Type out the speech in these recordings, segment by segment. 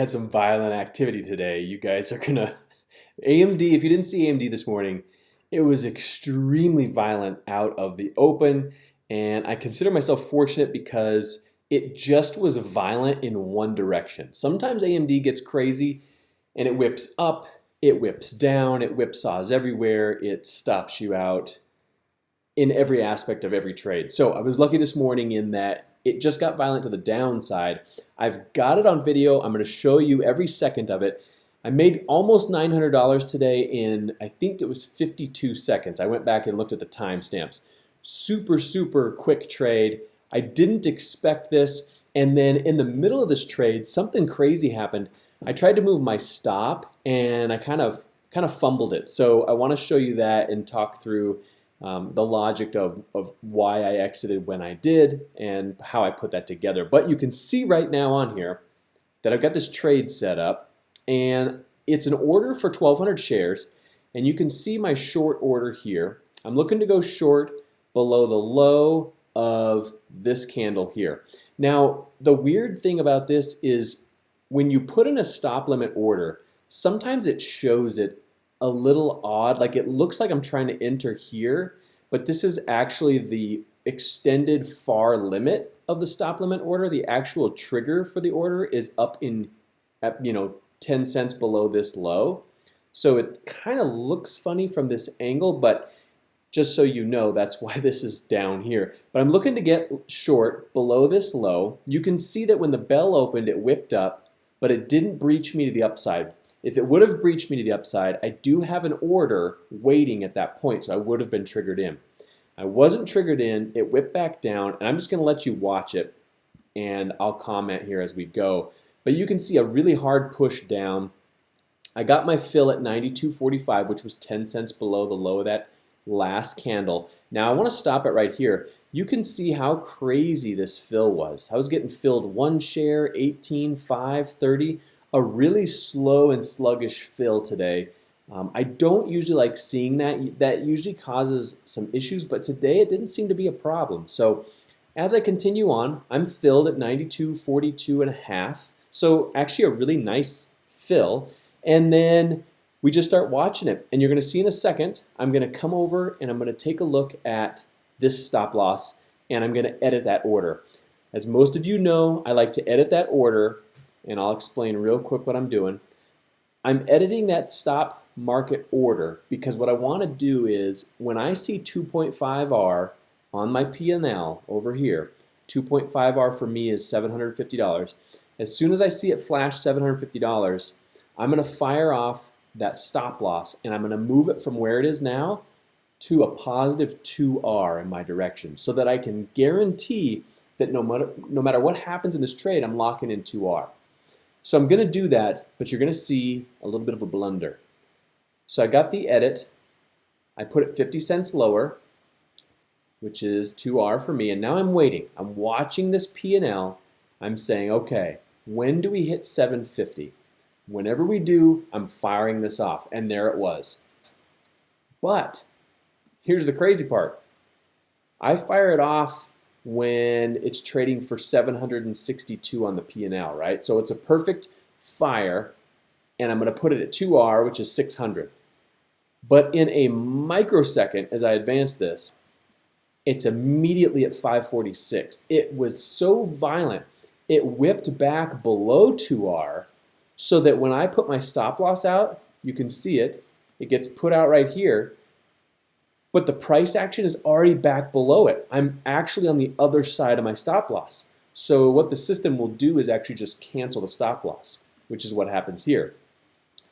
had some violent activity today. You guys are gonna AMD. If you didn't see AMD this morning, it was extremely violent out of the open, and I consider myself fortunate because it just was violent in one direction. Sometimes AMD gets crazy and it whips up, it whips down, it whipsaws everywhere, it stops you out in every aspect of every trade. So I was lucky this morning in that it just got violent to the downside. I've got it on video. I'm going to show you every second of it. I made almost $900 today in, I think it was 52 seconds. I went back and looked at the timestamps. Super, super quick trade. I didn't expect this. And then in the middle of this trade, something crazy happened. I tried to move my stop and I kind of kind of fumbled it. So I want to show you that and talk through um, the logic of, of why I exited when I did and how I put that together. But you can see right now on here that I've got this trade set up and it's an order for 1,200 shares and you can see my short order here. I'm looking to go short below the low of this candle here. Now, the weird thing about this is when you put in a stop limit order, sometimes it shows it a little odd. Like it looks like I'm trying to enter here, but this is actually the extended far limit of the stop limit order. The actual trigger for the order is up in, at, you know, 10 cents below this low. So it kind of looks funny from this angle, but just so you know, that's why this is down here. But I'm looking to get short below this low. You can see that when the bell opened, it whipped up, but it didn't breach me to the upside. If it would have breached me to the upside, I do have an order waiting at that point, so I would have been triggered in. I wasn't triggered in, it whipped back down, and I'm just gonna let you watch it, and I'll comment here as we go. But you can see a really hard push down. I got my fill at 92.45, which was 10 cents below the low of that last candle. Now I wanna stop it right here. You can see how crazy this fill was. I was getting filled one share, 18, 5, 30 a really slow and sluggish fill today. Um, I don't usually like seeing that. That usually causes some issues, but today it didn't seem to be a problem. So as I continue on, I'm filled at 92, 42 and a half. So actually a really nice fill. And then we just start watching it. And you're gonna see in a second, I'm gonna come over and I'm gonna take a look at this stop loss and I'm gonna edit that order. As most of you know, I like to edit that order and I'll explain real quick what I'm doing. I'm editing that stop market order because what I want to do is when I see 2.5R on my P&L over here, 2.5R for me is $750. As soon as I see it flash $750, I'm going to fire off that stop loss and I'm going to move it from where it is now to a positive 2R in my direction so that I can guarantee that no matter, no matter what happens in this trade, I'm locking in 2R. So I'm going to do that, but you're going to see a little bit of a blunder. So I got the edit. I put it 50 cents lower, which is 2R for me, and now I'm waiting. I'm watching this P&L. I'm saying, okay, when do we hit 750? Whenever we do, I'm firing this off, and there it was. But here's the crazy part. I fire it off when it's trading for 762 on the P&L, right? So it's a perfect fire, and I'm going to put it at 2R, which is 600. But in a microsecond, as I advance this, it's immediately at 546. It was so violent, it whipped back below 2R so that when I put my stop loss out, you can see it, it gets put out right here, but the price action is already back below it. I'm actually on the other side of my stop loss. So what the system will do is actually just cancel the stop loss, which is what happens here.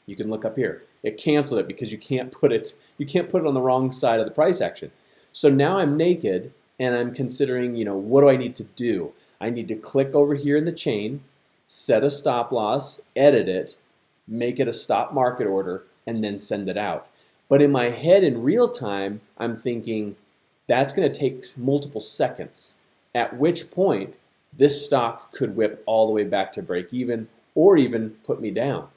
You can look up here. It canceled it because you can't put it you can't put it on the wrong side of the price action. So now I'm naked and I'm considering, you know, what do I need to do? I need to click over here in the chain, set a stop loss, edit it, make it a stop market order, and then send it out. But in my head in real time, I'm thinking that's going to take multiple seconds, at which point this stock could whip all the way back to break even or even put me down.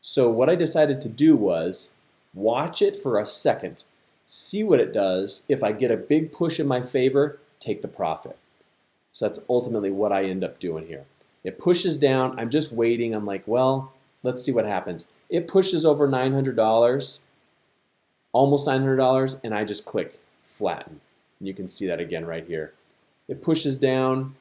So what I decided to do was watch it for a second, see what it does. If I get a big push in my favor, take the profit. So that's ultimately what I end up doing here. It pushes down. I'm just waiting. I'm like, well, let's see what happens. It pushes over $900, almost $900, and I just click flatten. And you can see that again right here. It pushes down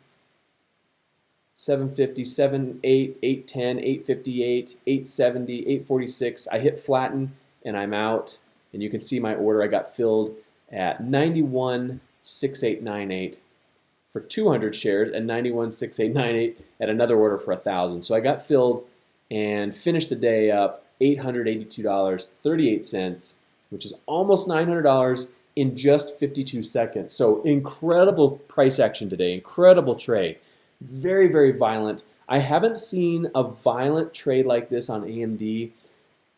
750, 78, 810, 858, 870, 846. I hit flatten and I'm out. And you can see my order. I got filled at 916898 for 200 shares and 916898 at another order for 1000. So I got filled and finished the day up $882.38, which is almost $900 in just 52 seconds. So incredible price action today, incredible trade. Very, very violent. I haven't seen a violent trade like this on AMD,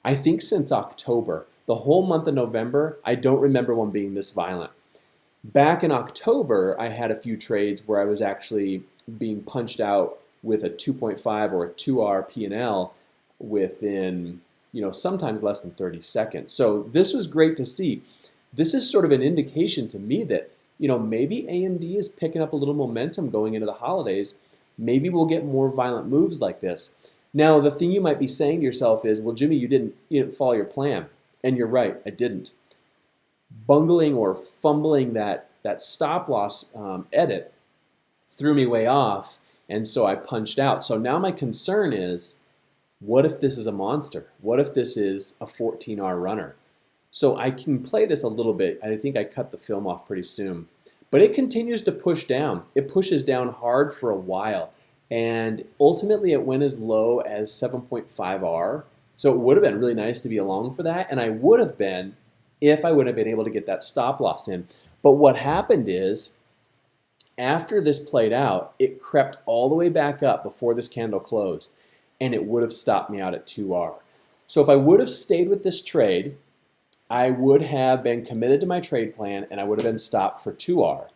I think since October. The whole month of November, I don't remember one being this violent. Back in October, I had a few trades where I was actually being punched out with a 2.5 or a 2R P&L within, you know, sometimes less than 30 seconds. So this was great to see. This is sort of an indication to me that, you know, maybe AMD is picking up a little momentum going into the holidays. Maybe we'll get more violent moves like this. Now, the thing you might be saying to yourself is, well, Jimmy, you didn't, you didn't follow your plan. And you're right, I didn't. Bungling or fumbling that, that stop loss um, edit threw me way off, and so I punched out. So now my concern is, what if this is a monster? What if this is a 14R runner? So I can play this a little bit. I think I cut the film off pretty soon. But it continues to push down. It pushes down hard for a while. And ultimately it went as low as 7.5R. So it would have been really nice to be along for that. And I would have been if I would have been able to get that stop loss in. But what happened is after this played out, it crept all the way back up before this candle closed. And it would have stopped me out at 2R. So if I would have stayed with this trade, I would have been committed to my trade plan and I would have been stopped for 2R.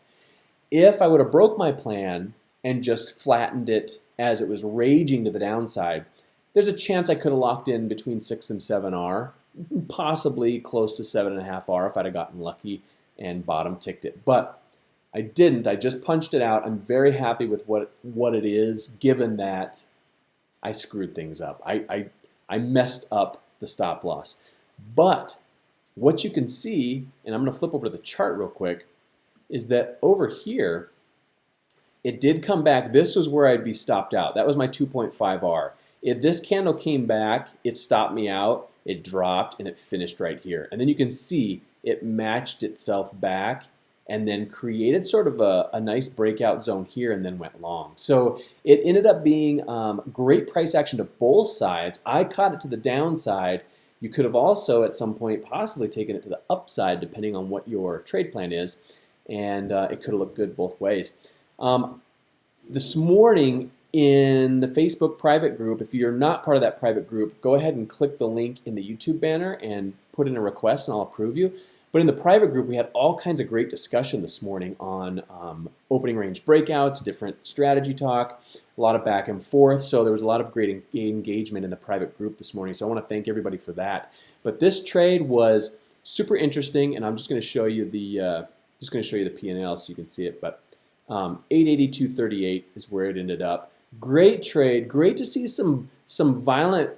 If I would have broke my plan and just flattened it as it was raging to the downside, there's a chance I could have locked in between 6 and 7R, possibly close to 7.5R if I'd have gotten lucky and bottom ticked it. But I didn't. I just punched it out. I'm very happy with what, what it is, given that I screwed things up. I, I, I messed up the stop loss. But what you can see, and I'm going to flip over to the chart real quick, is that over here, it did come back. This was where I'd be stopped out. That was my 2.5R. If this candle came back, it stopped me out, it dropped, and it finished right here. And then you can see it matched itself back and then created sort of a, a nice breakout zone here and then went long. So it ended up being um, great price action to both sides. I caught it to the downside you could have also at some point possibly taken it to the upside depending on what your trade plan is and uh, it could have looked good both ways. Um, this morning in the Facebook private group, if you're not part of that private group, go ahead and click the link in the YouTube banner and put in a request and I'll approve you. But in the private group, we had all kinds of great discussion this morning on um, opening range breakouts, different strategy talk, a lot of back and forth. So there was a lot of great engagement in the private group this morning. So I want to thank everybody for that. But this trade was super interesting, and I'm just going to show you the uh, just going to show you the P&L so you can see it. But um, 882.38 is where it ended up. Great trade. Great to see some some violent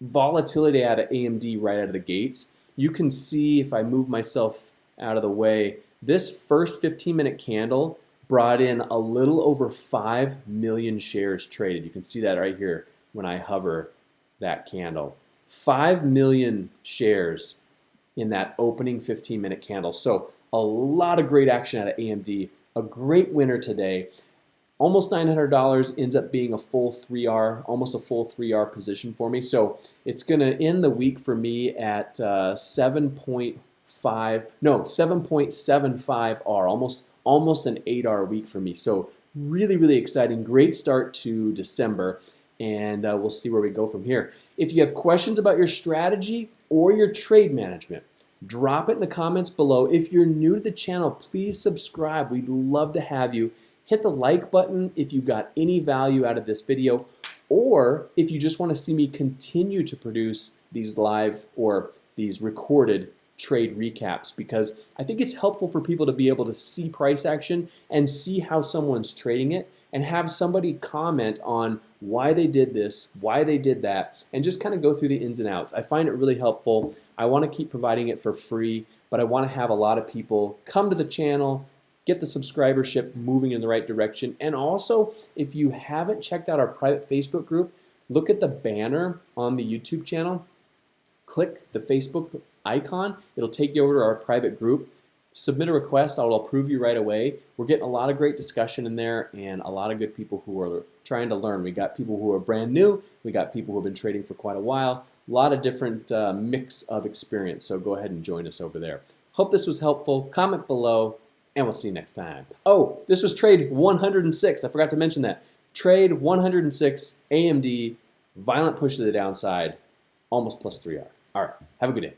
volatility out of AMD right out of the gates you can see if I move myself out of the way, this first 15 minute candle brought in a little over 5 million shares traded. You can see that right here when I hover that candle. 5 million shares in that opening 15 minute candle. So a lot of great action out of AMD. A great winner today almost $900 ends up being a full 3R, almost a full 3R position for me. So it's going to end the week for me at uh, 7.5, no, 7.75R, almost almost an 8R week for me. So really, really exciting. Great start to December, and uh, we'll see where we go from here. If you have questions about your strategy or your trade management, drop it in the comments below. If you're new to the channel, please subscribe. We'd love to have you. Hit the like button if you got any value out of this video or if you just want to see me continue to produce these live or these recorded trade recaps because I think it's helpful for people to be able to see price action and see how someone's trading it and have somebody comment on why they did this, why they did that, and just kind of go through the ins and outs. I find it really helpful. I want to keep providing it for free, but I want to have a lot of people come to the channel, get the subscribership moving in the right direction, and also if you haven't checked out our private Facebook group, look at the banner on the YouTube channel, click the Facebook icon, it'll take you over to our private group submit a request. I'll approve you right away. We're getting a lot of great discussion in there and a lot of good people who are trying to learn. We got people who are brand new. We got people who have been trading for quite a while. A lot of different uh, mix of experience. So go ahead and join us over there. Hope this was helpful. Comment below and we'll see you next time. Oh, this was trade 106. I forgot to mention that. Trade 106 AMD, violent push to the downside, almost plus 3R. All right, have a good day.